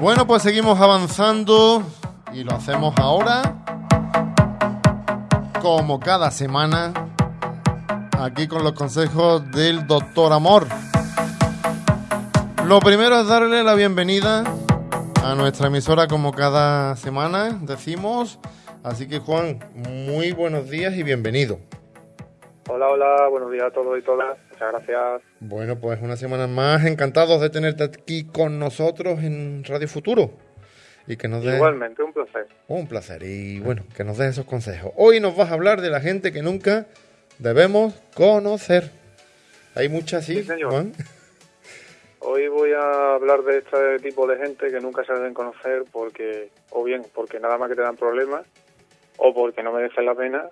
Bueno, pues seguimos avanzando y lo hacemos ahora, como cada semana, aquí con los consejos del doctor Amor. Lo primero es darle la bienvenida a nuestra emisora como cada semana, decimos. Así que Juan, muy buenos días y bienvenido. Hola, hola, buenos días a todos y todas. Muchas gracias. Bueno, pues una semana más, encantados de tenerte aquí con nosotros en Radio Futuro. Y que nos Igualmente, un placer. Un placer. Y bueno, que nos des esos consejos. Hoy nos vas a hablar de la gente que nunca debemos conocer. Hay muchas, sí, Juan. Hoy voy a hablar de este tipo de gente que nunca se deben conocer porque, o bien porque nada más que te dan problemas, o porque no merecen la pena,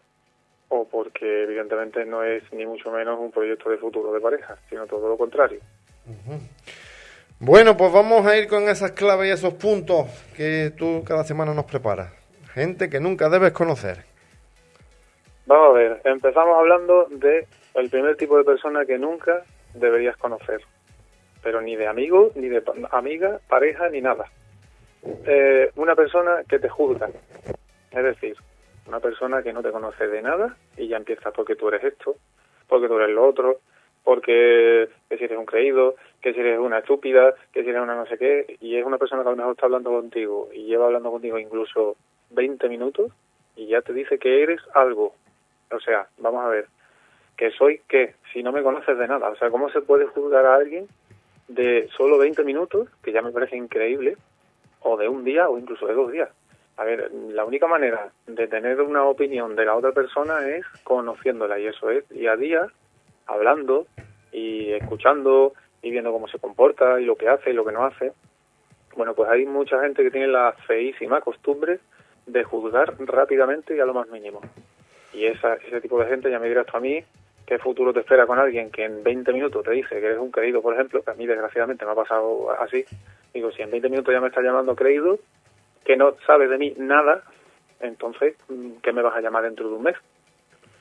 o porque evidentemente no es ni mucho menos un proyecto de futuro de pareja, sino todo lo contrario. Bueno, pues vamos a ir con esas claves y esos puntos que tú cada semana nos preparas. Gente que nunca debes conocer. Vamos a ver, empezamos hablando de el primer tipo de persona que nunca deberías conocer pero ni de amigo, ni de amiga, pareja, ni nada. Eh, una persona que te juzga, es decir, una persona que no te conoce de nada y ya empieza porque tú eres esto, porque tú eres lo otro, porque que si eres un creído, que si eres una estúpida, que si eres una no sé qué, y es una persona que a lo mejor está hablando contigo y lleva hablando contigo incluso 20 minutos y ya te dice que eres algo. O sea, vamos a ver, que soy qué, si no me conoces de nada. O sea, ¿cómo se puede juzgar a alguien de solo 20 minutos, que ya me parece increíble, o de un día o incluso de dos días. A ver, la única manera de tener una opinión de la otra persona es conociéndola y eso es día a día, hablando y escuchando y viendo cómo se comporta y lo que hace y lo que no hace. Bueno, pues hay mucha gente que tiene la feísima costumbre de juzgar rápidamente y a lo más mínimo. Y esa, ese tipo de gente, ya me dirás tú a mí, qué futuro te espera con alguien que en 20 minutos te dice que eres un creído, por ejemplo, que a mí desgraciadamente me ha pasado así. Digo, si en 20 minutos ya me está llamando creído, que no sabes de mí nada, entonces, mm, ¿qué me vas a llamar dentro de un mes?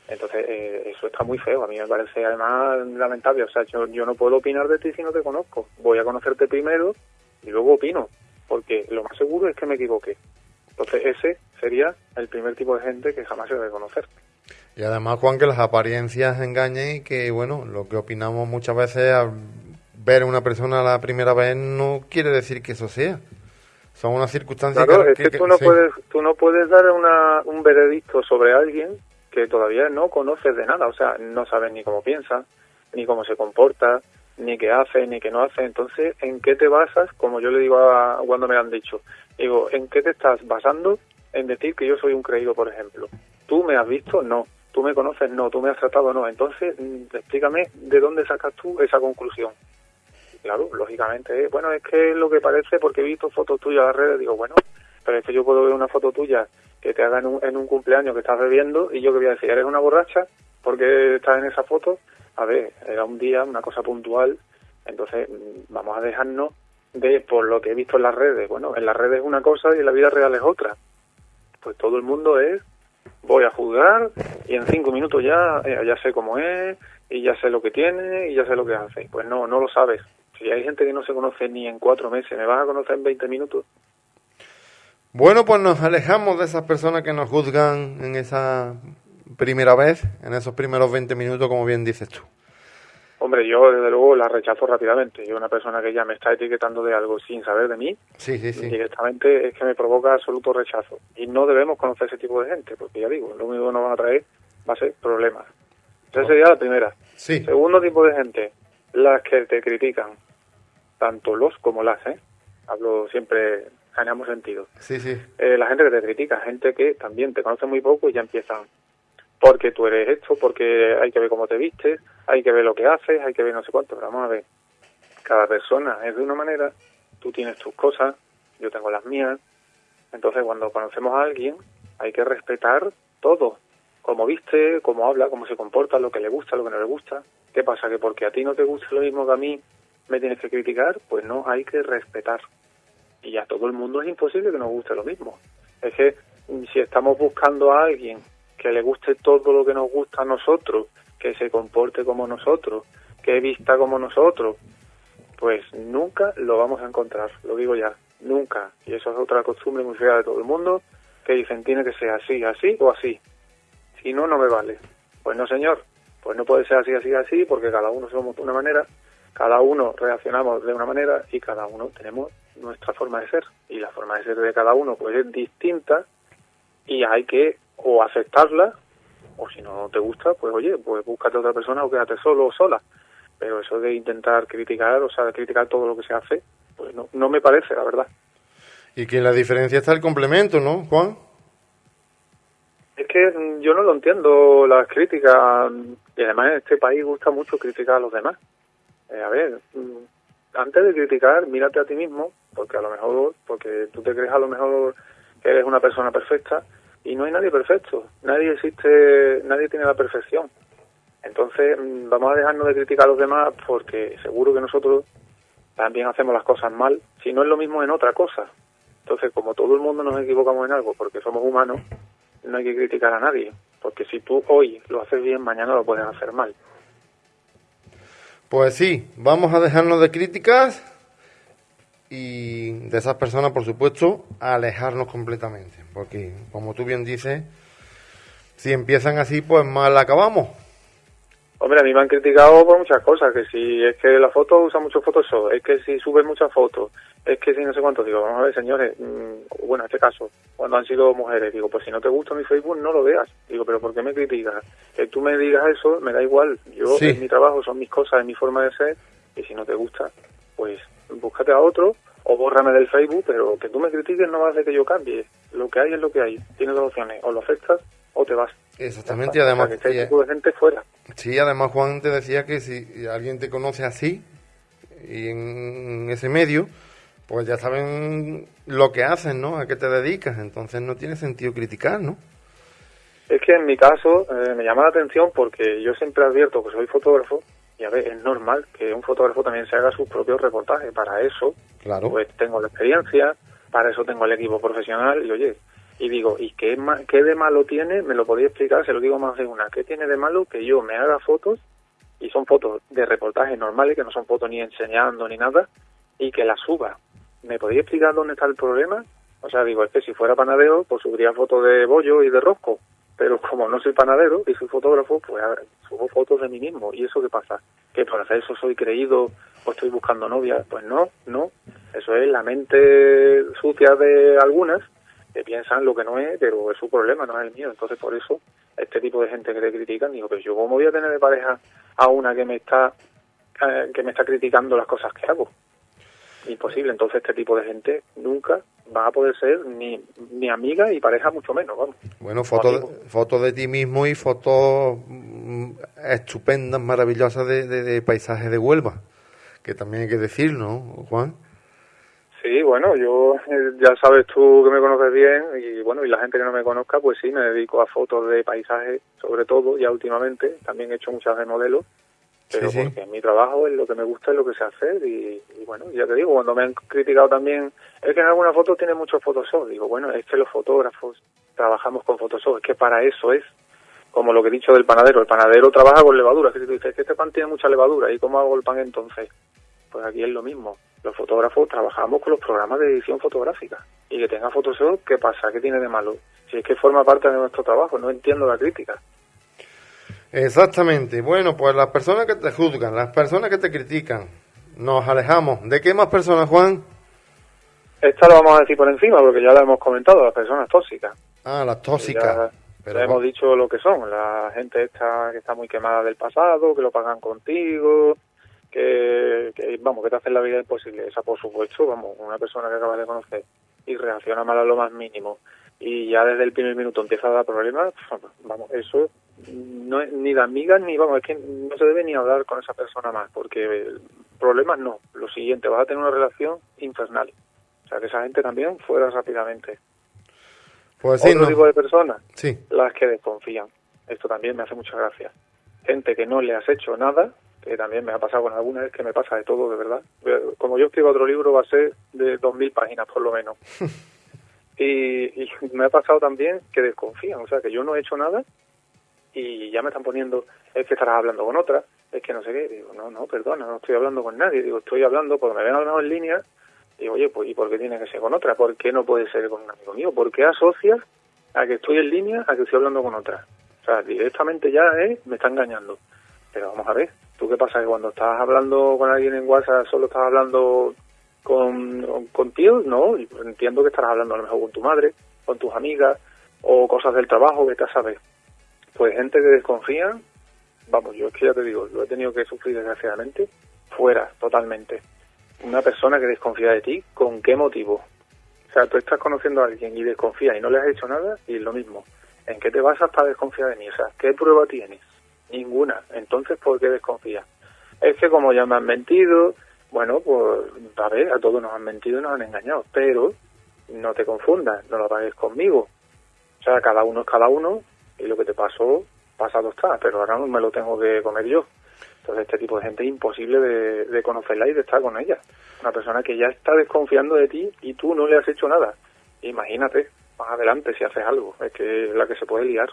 Entonces, eh, eso está muy feo. A mí me parece además lamentable. O sea, yo, yo no puedo opinar de ti si no te conozco. Voy a conocerte primero y luego opino, porque lo más seguro es que me equivoqué. Entonces, ese sería el primer tipo de gente que jamás se debe conocer. Y además, Juan, que las apariencias engañen y que, bueno, lo que opinamos muchas veces al ver a una persona la primera vez no quiere decir que eso sea. Son unas circunstancias claro, es que, tú, no puedes, tú no puedes dar una, un veredicto sobre alguien que todavía no conoces de nada. O sea, no sabes ni cómo piensa, ni cómo se comporta, ni qué hace, ni qué no hace. Entonces, ¿en qué te basas? Como yo le digo a, cuando me lo han dicho. Digo, ¿en qué te estás basando en decir que yo soy un creído, por ejemplo? ¿Tú me has visto? No tú me conoces, no, tú me has tratado, no. Entonces, mm, explícame de dónde sacas tú esa conclusión. Claro, lógicamente, bueno, es que lo que parece porque he visto fotos tuyas en las redes, digo, bueno, pero es que yo puedo ver una foto tuya que te haga en un, en un cumpleaños que estás bebiendo y yo que voy a decir, eres una borracha porque estás en esa foto. A ver, era un día, una cosa puntual, entonces mm, vamos a dejarnos de por lo que he visto en las redes. Bueno, en las redes es una cosa y en la vida real es otra. Pues todo el mundo es voy a juzgar y en cinco minutos ya, eh, ya sé cómo es y ya sé lo que tiene y ya sé lo que hace. Pues no, no lo sabes. Si hay gente que no se conoce ni en cuatro meses, ¿me vas a conocer en 20 minutos? Bueno, pues nos alejamos de esas personas que nos juzgan en esa primera vez, en esos primeros 20 minutos, como bien dices tú. Hombre, yo desde luego la rechazo rápidamente. Yo una persona que ya me está etiquetando de algo sin saber de mí, sí, sí, sí. directamente es que me provoca absoluto rechazo. Y no debemos conocer ese tipo de gente, porque ya digo, lo único que nos van a traer va a ser problemas. Esa oh. sería la primera. Segundo tipo de gente, las que te critican, tanto los como las, ¿eh? Hablo siempre en sentido. Sí, sí. Eh, la gente que te critica, gente que también te conoce muy poco y ya empiezan porque tú eres esto, porque hay que ver cómo te vistes, hay que ver lo que haces, hay que ver no sé cuánto, pero vamos a ver, cada persona es de una manera, tú tienes tus cosas, yo tengo las mías, entonces cuando conocemos a alguien hay que respetar todo, cómo viste, cómo habla, cómo se comporta, lo que le gusta, lo que no le gusta, ¿qué pasa? Que porque a ti no te gusta lo mismo que a mí, me tienes que criticar, pues no, hay que respetar. Y a todo el mundo es imposible que nos guste lo mismo. Es que si estamos buscando a alguien que le guste todo lo que nos gusta a nosotros, que se comporte como nosotros, que vista como nosotros, pues nunca lo vamos a encontrar, lo digo ya. nunca. Y eso es otra costumbre muy fea de todo el mundo, que dicen tiene que ser así, así o así. Si no, no me vale. Pues no, señor, pues no puede ser así, así, así, porque cada uno somos de una manera, cada uno reaccionamos de una manera y cada uno tenemos nuestra forma de ser. Y la forma de ser de cada uno pues es distinta y hay que o aceptarla o si no te gusta, pues oye, pues búscate otra persona o quédate solo o sola. Pero eso de intentar criticar, o sea, de criticar todo lo que se hace, pues no, no me parece, la verdad. Y que en la diferencia está el complemento, ¿no, Juan? Es que mm, yo no lo entiendo, las críticas, y además en este país gusta mucho criticar a los demás. Eh, a ver, mm, antes de criticar, mírate a ti mismo, porque a lo mejor, porque tú te crees a lo mejor que eres una persona perfecta, y no hay nadie perfecto, nadie existe, nadie tiene la perfección. Entonces, mm, vamos a dejarnos de criticar a los demás porque seguro que nosotros también hacemos las cosas mal, si no es lo mismo en otra cosa. Entonces, como todo el mundo nos equivocamos en algo porque somos humanos, no hay que criticar a nadie, porque si tú hoy lo haces bien, mañana lo puedes hacer mal. Pues sí, vamos a dejarnos de críticas y de esas personas, por supuesto, alejarnos completamente. Porque, como tú bien dices, si empiezan así, pues mal acabamos. Hombre, a mí me han criticado por muchas cosas, que si es que la foto usa mucho Photoshop, es que si subes muchas fotos, es que si no sé cuánto, digo, vamos a ver, señores, mm, bueno, en este caso, cuando han sido mujeres, digo, pues si no te gusta mi Facebook, no lo veas. Digo, pero ¿por qué me criticas? Que tú me digas eso, me da igual. Yo, es mi trabajo, son mis cosas, es mi forma de ser, y si no te gusta, pues búscate a otro o bórrame del Facebook, pero que tú me critiques no va a hacer que yo cambie. Lo que hay es lo que hay. Tienes dos opciones, o lo aceptas o te vas. Exactamente, y además... Que de gente fuera. Sí, además Juan te decía que si alguien te conoce así, y en ese medio, pues ya saben lo que hacen, ¿no? A qué te dedicas, entonces no tiene sentido criticar, ¿no? Es que en mi caso eh, me llama la atención porque yo siempre advierto que soy fotógrafo y a ver, es normal que un fotógrafo también se haga sus propios reportajes. Para eso, claro. pues tengo la experiencia, para eso tengo el equipo profesional y oye, y digo, ¿y qué, qué de malo tiene? Me lo podía explicar, se lo digo más de una. ¿Qué tiene de malo que yo me haga fotos y son fotos de reportajes normales, que no son fotos ni enseñando ni nada, y que las suba? ¿Me podía explicar dónde está el problema? O sea, digo, es que si fuera panadero, pues subiría fotos de bollo y de rosco pero como no soy panadero y soy fotógrafo, pues subo fotos de mí mismo. ¿Y eso qué pasa? ¿Que por hacer eso soy creído o estoy buscando novia? Pues no, no. Eso es la mente sucia de algunas que piensan lo que no es, pero es su problema, no es el mío. Entonces, por eso, este tipo de gente que te critican, digo, pero yo cómo voy a tener de pareja a una que me está eh, que me está criticando las cosas que hago. Imposible. Entonces, este tipo de gente nunca va a poder ser ni, ni amiga y pareja mucho menos, vamos. Bueno, fotos foto de ti mismo y fotos mm, estupendas, maravillosas de, de, paisajes de Huelva, que también hay que decir, ¿no, Juan? Sí, bueno, yo eh, ya sabes tú que me conoces bien y bueno, y la gente que no me conozca, pues sí, me dedico a fotos de paisajes, sobre todo, ya últimamente, también he hecho muchas de modelos pero porque mi trabajo es lo que me gusta, es lo que sé hacer y, bueno, ya te digo, cuando me han criticado también, es que en algunas fotos tiene muchos Photoshop, digo, bueno, es que los fotógrafos trabajamos con Photoshop, es que para eso es, como lo que he dicho del panadero, el panadero trabaja con levadura, que tú dices, que este pan tiene mucha levadura, ¿y cómo hago el pan entonces? Pues aquí es lo mismo, los fotógrafos trabajamos con los programas de edición fotográfica, y que tenga Photoshop, ¿qué pasa? ¿Qué tiene de malo? Si es que forma parte de nuestro trabajo, no entiendo la crítica. Exactamente. Bueno, pues las personas que te juzgan, las personas que te critican, nos alejamos. ¿De qué más personas, Juan? Esta lo vamos a decir por encima, porque ya lo hemos comentado, las personas tóxicas. Ah, las tóxicas. Pero hemos dicho lo que son, la gente esta que está muy quemada del pasado, que lo pagan contigo, que, vamos, que te hacen la vida imposible. Esa, por supuesto, vamos, una persona que acabas de conocer y reacciona mal a lo más mínimo y ya desde el primer minuto empieza a dar problemas, vamos, eso no es ni de amigas ni, vamos, es que no se debe ni hablar con esa persona más, porque problemas no. Lo siguiente, vas a tener una relación infernal. O sea, que esa gente también fuera rápidamente. Pues sí, Otro tipo de personas, sí. las que desconfían. Esto también me hace mucha gracia. Gente que no le has hecho nada, que también me ha pasado con alguna vez que me pasa de todo, de verdad. Como yo escribo otro libro, va a ser de 2.000 páginas por lo menos. y, y me ha pasado también que desconfían, o sea, que yo no he hecho nada y ya me están poniendo, es que estarás hablando con otra, es que no sé qué, digo, no, no, perdona, no estoy hablando con nadie, digo, estoy hablando, porque me lo mejor en línea Y oye, pues ¿y por qué tiene que ser con otra? ¿Por qué no puede ser con un amigo mío? ¿Por qué asocias a que estoy en línea a que estoy hablando con otra? O sea, directamente ya eh, me está engañando. Pero vamos a ver, ¿tú qué pasa? Que cuando estás hablando con alguien en WhatsApp solo estás hablando con, con tíos, ¿no? Y entiendo que estarás hablando a lo mejor con tu madre, con tus amigas o cosas del trabajo, que te sabes. Pues gente que desconfía, vamos, yo es que ya te digo, lo he tenido que sufrir desgraciadamente, fuera, totalmente una persona que desconfía de ti, ¿con qué motivo? O sea, tú estás conociendo a alguien y desconfías y no le has hecho nada y es lo mismo. ¿En qué te basas para desconfiar de mí? O sea, ¿qué prueba tienes? Ninguna. Entonces, ¿por qué desconfías? Es que como ya me han mentido, bueno, pues a ver, a todos nos han mentido y nos han engañado, pero no te confundas, no lo pagues conmigo. O sea, cada uno es cada uno y lo que te pasó, pasado está, pero ahora no me lo tengo que comer yo. Entonces, este tipo de gente es imposible de, conocerla y de estar con ella. Una persona que ya está desconfiando de ti y tú no le has hecho nada. Imagínate, más adelante si haces algo, es que es la que se puede liar.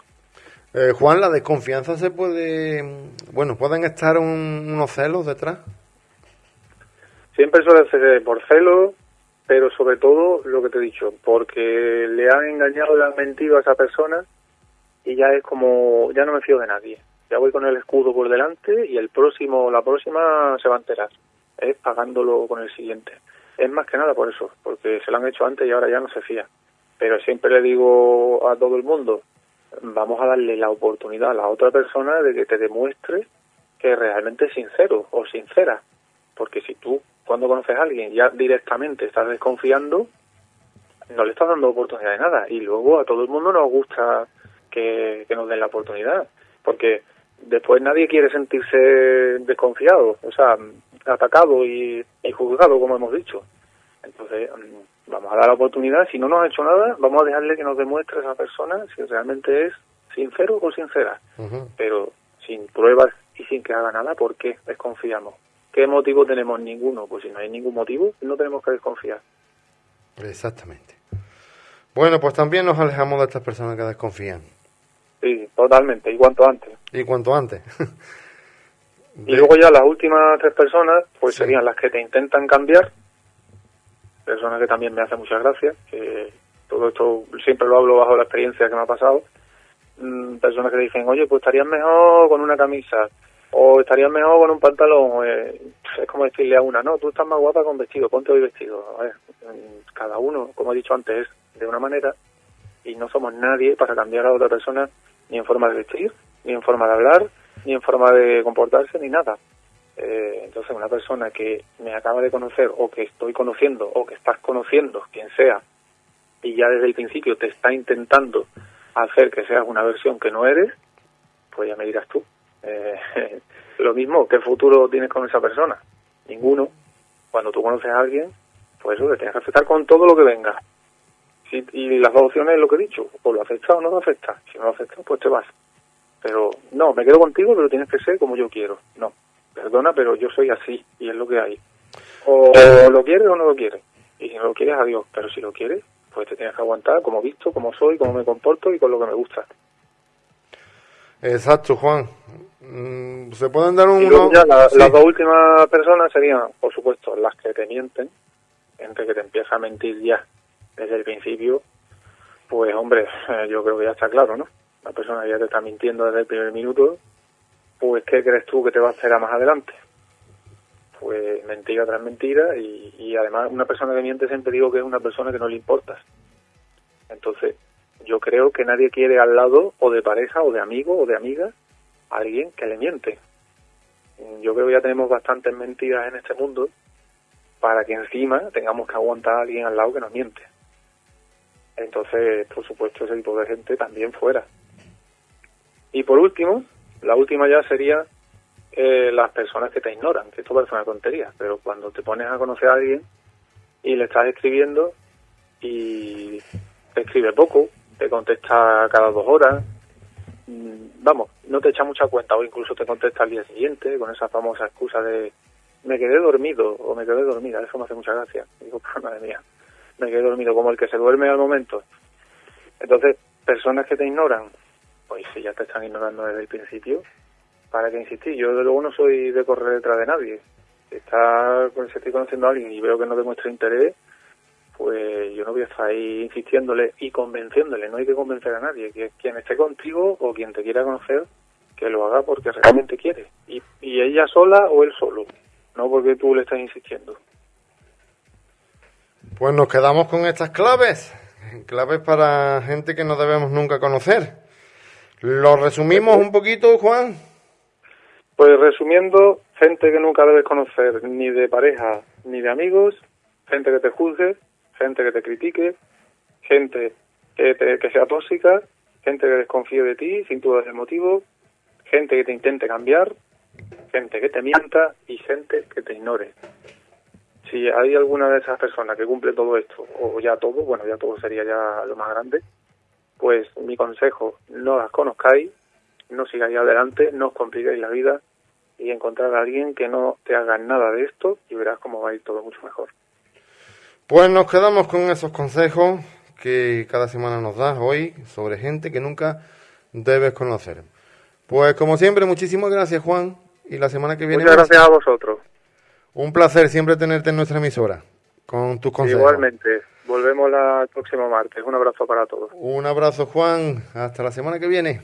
Eh, Juan, la desconfianza se puede. Bueno, ¿pueden estar unos celos detrás? Siempre suele ser por celos, pero sobre todo lo que te he dicho, porque le han engañado, le han mentido a esa persona y ya es como, ya no me fío de nadie ya voy con el escudo por delante y el próximo, la próxima se va a enterar, es pagándolo con el siguiente. Es más que nada por eso, porque se lo han hecho antes y ahora ya no se fía. Pero siempre le digo a todo el mundo, vamos a darle la oportunidad a la otra persona de que te demuestre que realmente es sincero o sincera. Porque si tú, cuando conoces a alguien, ya directamente estás desconfiando, no le estás dando oportunidad de nada. Y luego a todo el mundo nos gusta que, que nos den la oportunidad. Porque después nadie quiere sentirse desconfiado, o sea, atacado y, juzgado, como hemos dicho. Entonces, mm, vamos a dar la oportunidad, si no nos ha hecho nada, vamos a dejarle que nos demuestre a esa persona si realmente es sincero o sincera, pero sin pruebas y sin que haga nada, ¿por qué desconfiamos? ¿Qué motivo tenemos? Ninguno. Pues si no hay ningún motivo, no tenemos que desconfiar. Exactamente. Bueno, pues también nos alejamos de estas personas que desconfían. Sí, totalmente, y cuanto antes. Y cuanto antes. Y luego ya las últimas tres personas, pues serían las que te intentan cambiar, personas que también me hacen muchas gracias, que todo esto siempre lo hablo bajo la experiencia que me ha pasado, mm, personas que dicen, oye, pues estarías mejor con una camisa, o estarías mejor con un pantalón, eh, es como decirle a una, no, tú estás más guapa con vestido, ponte hoy vestido. Cada uno, como he dicho antes, es de una manera, y no somos nadie para cambiar a otra persona ni en forma de vestir, ni en forma de hablar, ni en forma de comportarse, ni nada. Eh, entonces, una persona que me acaba de conocer o que estoy conociendo o que estás conociendo, quien sea, y ya desde el principio te está intentando hacer que seas una versión que no eres, pues ya me dirás tú. Eh, lo mismo, ¿qué futuro tienes con esa persona? Ninguno. Cuando tú conoces a alguien, pues eso, te tienes que aceptar con todo lo que venga y las dos opciones es lo que he dicho, o lo aceptas o no lo aceptas. Si no lo aceptas, pues te vas. Pero no, me quedo contigo, pero tienes que ser como yo quiero. No, perdona, pero yo soy así y es lo que hay. O lo quieres o no lo quieres. Y si no lo quieres, adiós. Pero si lo quieres, pues te tienes que aguantar como visto, como soy, como me comporto y con lo que me gusta. Exacto, Juan. Mm, ¿Se pueden dar un... Las dos últimas personas serían, por supuesto, las que te mienten, gente que te empieza a mentir ya desde el principio, pues hombre, yo creo que ya está claro, ¿no? La persona ya te está mintiendo desde el primer minuto, pues ¿qué crees tú que te va a esperar más adelante? Pues mentira tras mentira y, y además una persona que miente siempre digo que es una persona que no le importas. Entonces, yo creo que nadie quiere al lado o de pareja o de amigo o de amiga a alguien que le miente. Yo creo que ya tenemos bastantes mentiras en este mundo para que encima tengamos que aguantar a alguien al lado que nos miente. Entonces, por supuesto, ese tipo de gente también fuera. Y por último, la última ya sería eh, las personas que te ignoran, que esto parece una tontería, pero cuando te pones a conocer a alguien y le estás escribiendo y te escribe poco, te contesta cada dos horas, mm, vamos, no te echa mucha cuenta o incluso te contesta al día siguiente con esa famosa excusa de me quedé dormido o me quedé dormida, eso me hace mucha gracia. Digo, madre mía, me quedé dormido, como el que se duerme al momento. Entonces, personas que te ignoran, pues si ya te están ignorando desde el principio, ¿para qué insistir? Yo desde luego no soy de correr detrás de nadie. Está, pues, si estoy conociendo a alguien y veo que no demuestra interés, pues yo no voy a estar ahí insistiéndole y convenciéndole. No hay que convencer a nadie. Que quien esté contigo o quien te quiera conocer, que lo haga porque realmente quiere. Y, y ella sola o él solo. No porque tú le estás insistiendo. Pues nos quedamos con estas claves. Claves para gente que no debemos nunca conocer. ¿Lo resumimos un poquito, Juan? Pues resumiendo, gente que nunca debes conocer, ni de pareja ni de amigos, gente que te juzgue, gente que te critique, gente que, te- que sea tóxica, gente que desconfíe de ti sin tu el motivo, gente que te intente cambiar, gente que te mienta y gente que te ignore. Si hay alguna de esas personas que cumple todo esto, o ya todo, bueno, ya todo sería ya lo más grande, pues mi consejo, no las conozcáis, no sigáis adelante, no os compliquéis la vida y encontrar a alguien que no te haga nada de esto y verás cómo va a ir todo mucho mejor. Pues nos quedamos con esos consejos que cada semana nos das hoy sobre gente que nunca debes conocer. Pues como siempre, muchísimas gracias Juan y la semana que viene Muchas más. gracias a vosotros. Un placer siempre tenerte en nuestra emisora con tus consejos. Igualmente, volvemos la- el próximo martes. Un abrazo para todos. Un abrazo Juan, hasta la semana que viene.